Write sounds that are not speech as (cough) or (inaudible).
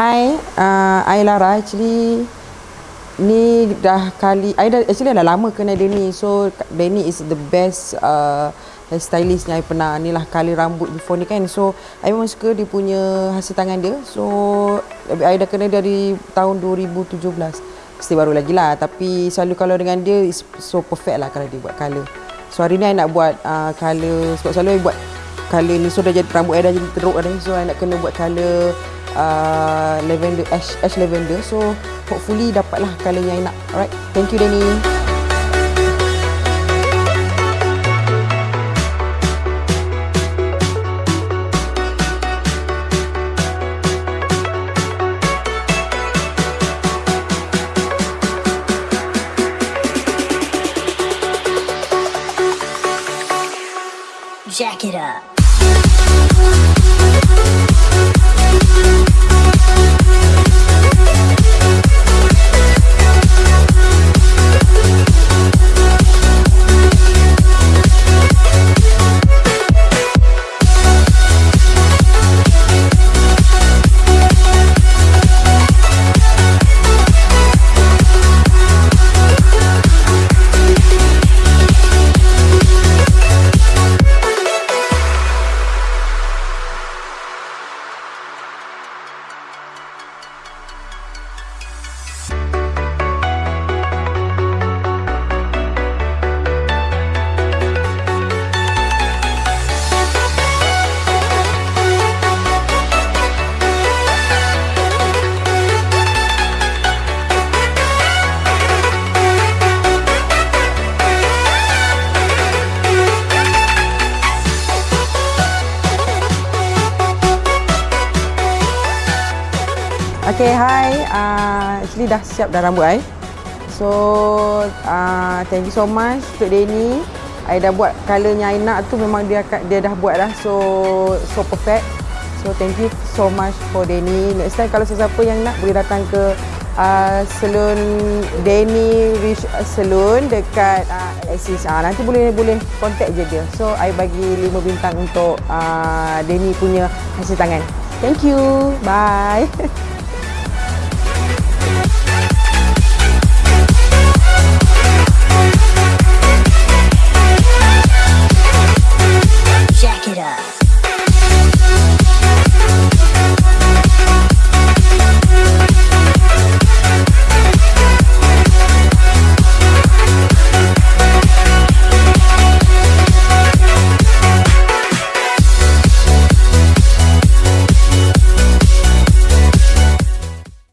Hai, uh, I Lara actually ni dah kali I dah actually dah lama kenal Denny so Denny is the best uh, stylist yang I pernah. Ni lah kali rambut before ni kan. So I memang suka dia punya hasil tangan dia. So I dah kenal dari tahun 2017 mesti baru lagi lah. Tapi selalu kalau dengan dia is so perfect lah kalau dia buat colour. So hari ni I nak buat uh, colour sebab selalu I buat colour ni. So dah jadi rambut I dah jadi teruk ni. So I nak kena buat colour uh, lavender ash ash lavender. So hopefully dapatlah colour yang nak alright thank you Danny. Jack it up. Okay, hi. Uh, actually dah siap dah rambut I. So, uh, thank you so much untuk Denny. I dah buat colournya I nak tu memang dia dia dah buat dah. So, so perfect. So, thank you so much for Denny. Next time kalau sesiapa yang nak boleh datang ke uh, salon Denny Rich Salon dekat uh, Axis. Uh, nanti boleh boleh contact je dia. So, I bagi 5 bintang untuk uh, Denny punya hasil tangan. Thank you. Bye. (laughs)